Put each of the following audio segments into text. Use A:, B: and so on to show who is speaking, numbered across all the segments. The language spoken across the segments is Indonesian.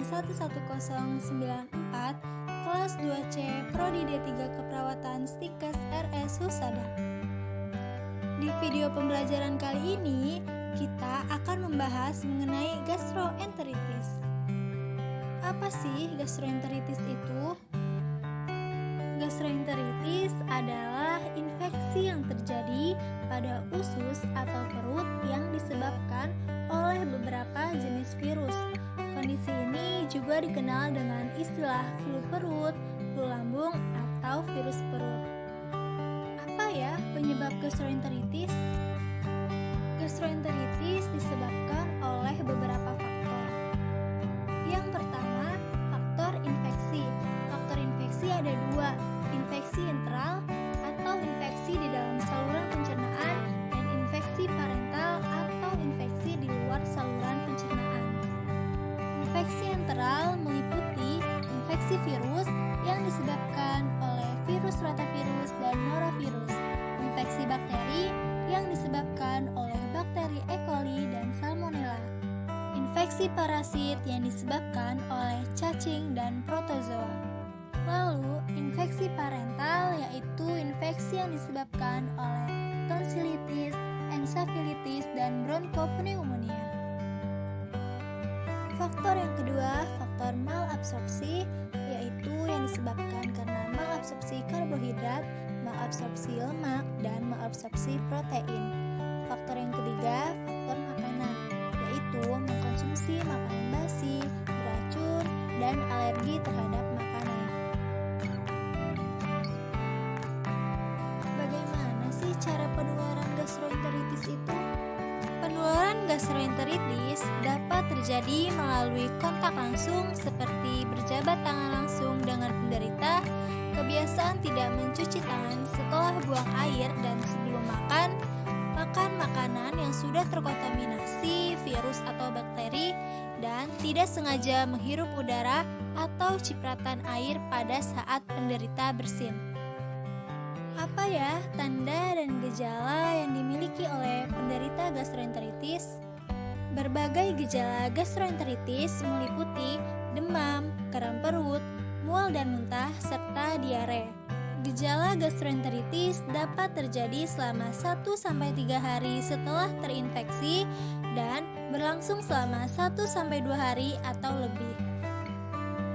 A: 111094 kelas 2C Prodi D3 Keperawatan Stikes RS Husada. Di video pembelajaran kali ini, kita akan membahas mengenai gastroenteritis. Apa sih gastroenteritis itu? Gastroenteritis adalah infeksi yang terjadi pada usus atau perut yang disebabkan oleh beberapa juga dikenal dengan istilah flu perut, flu lambung, atau virus perut. Apa ya penyebab gastroenteritis? Gastroenteritis disebabkan oleh beberapa faktor. Yang pertama, faktor infeksi. Faktor infeksi ada dua, infeksi enteral atau infeksi di dalam saluran Enteral meliputi infeksi virus yang disebabkan oleh virus rotavirus dan norovirus, infeksi bakteri yang disebabkan oleh bakteri E. coli dan salmonella, infeksi parasit yang disebabkan oleh cacing dan protozoa. Lalu, infeksi parental yaitu infeksi yang disebabkan oleh tonsilitis, ensafilitis, dan bronkopneumonia. Faktor yang kedua, faktor malabsorpsi, yaitu yang disebabkan karena malabsorpsi karbohidrat, malabsorpsi lemak, dan malabsorpsi protein. Faktor yang ketiga, faktor makanan, yaitu mengkonsumsi makanan basi, beracun, dan alergi terhadap cara penularan gastroenteritis itu? Penularan gastroenteritis dapat terjadi melalui kontak langsung seperti berjabat tangan langsung dengan penderita, kebiasaan tidak mencuci tangan setelah buang air dan sebelum makan, makan makanan yang sudah terkontaminasi virus atau bakteri, dan tidak sengaja menghirup udara atau cipratan air pada saat penderita bersin. Apa ya tanda dan gejala dimiliki oleh penderita gastroenteritis? Berbagai gejala gastroenteritis meliputi demam, kram perut, mual dan muntah, serta diare. Gejala gastroenteritis dapat terjadi selama 1-3 hari setelah terinfeksi dan berlangsung selama 1-2 hari atau lebih.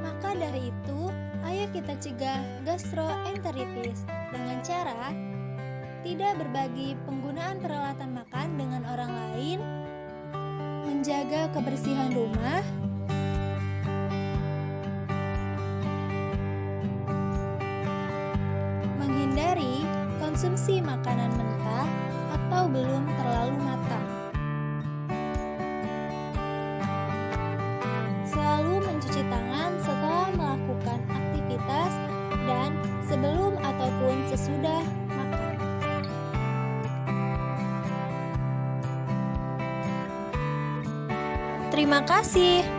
A: Maka dari itu, ayo kita cegah gastroenteritis dengan cara tidak berbagi penggunaan peralatan makan dengan orang lain, menjaga kebersihan rumah, menghindari konsumsi makanan mentah atau belum terlalu matang. Selalu mencuci tangan setelah melakukan aktivitas dan sebelum ataupun sesudah Terima kasih.